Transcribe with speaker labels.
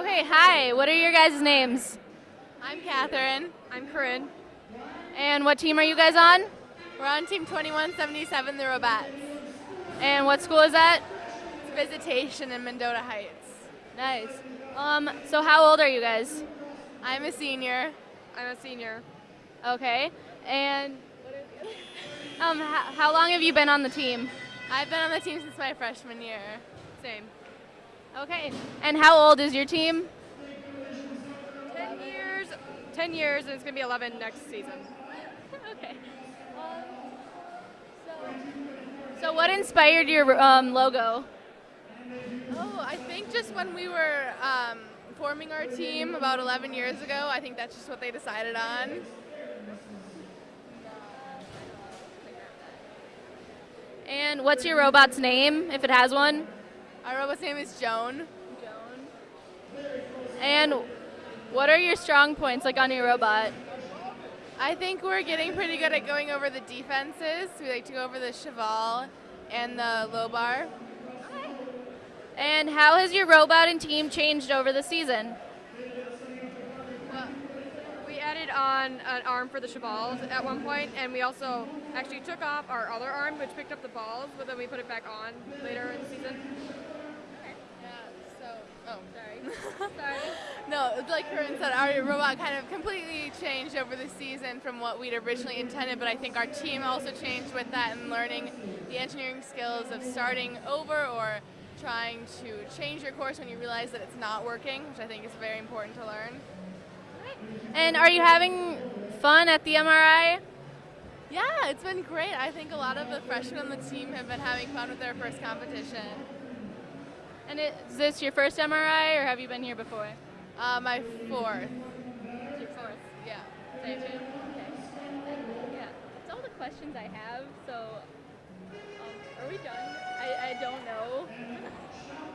Speaker 1: Okay, hi. What are your guys' names?
Speaker 2: I'm Catherine.
Speaker 3: I'm Corinne.
Speaker 1: And what team are you guys on?
Speaker 2: We're on team 2177, the Robettes.
Speaker 1: And what school is that?
Speaker 2: It's visitation in Mendota Heights.
Speaker 1: Nice. Um, so how old are you guys?
Speaker 2: I'm a senior.
Speaker 3: I'm a senior.
Speaker 1: Okay. And um, how, how long have you been on the team?
Speaker 2: I've been on the team since my freshman year.
Speaker 3: Same.
Speaker 1: Okay. And how old is your team?
Speaker 3: 10 years, 10 years, and it's going to be 11 next season.
Speaker 1: okay. Um, so, so what inspired your um, logo?
Speaker 2: Oh, I think just when we were um, forming our team about 11 years ago, I think that's just what they decided on.
Speaker 1: And what's your robot's name, if it has one?
Speaker 2: Our robot's name is Joan. Joan.
Speaker 1: And what are your strong points, like on your robot?
Speaker 2: I think we're getting pretty good at going over the defenses. We like to go over the cheval and the low bar.
Speaker 1: And how has your robot and team changed over the season?
Speaker 3: We added on an arm for the Chevals at one point, and we also actually took off our other arm, which picked up the balls, but then we put it back on later in the season. Okay.
Speaker 2: Yeah, so, oh,
Speaker 1: Sorry.
Speaker 2: Sorry. No, like Corinne said, our robot kind of completely changed over the season from what we'd originally intended, but I think our team also changed with that and learning the engineering skills of starting over or trying to change your course when you realize that it's not working, which I think is very important to learn.
Speaker 1: And are you having fun at the MRI?
Speaker 2: Yeah, it's been great. I think a lot of the freshmen on the team have been having fun with their first competition.
Speaker 1: And is this your first MRI, or have you been here before?
Speaker 2: Uh, my fourth.
Speaker 1: Your fourth.
Speaker 2: Yeah.
Speaker 1: Same. Okay. Yeah, that's all the questions I have. So, um, are we done? I, I don't know.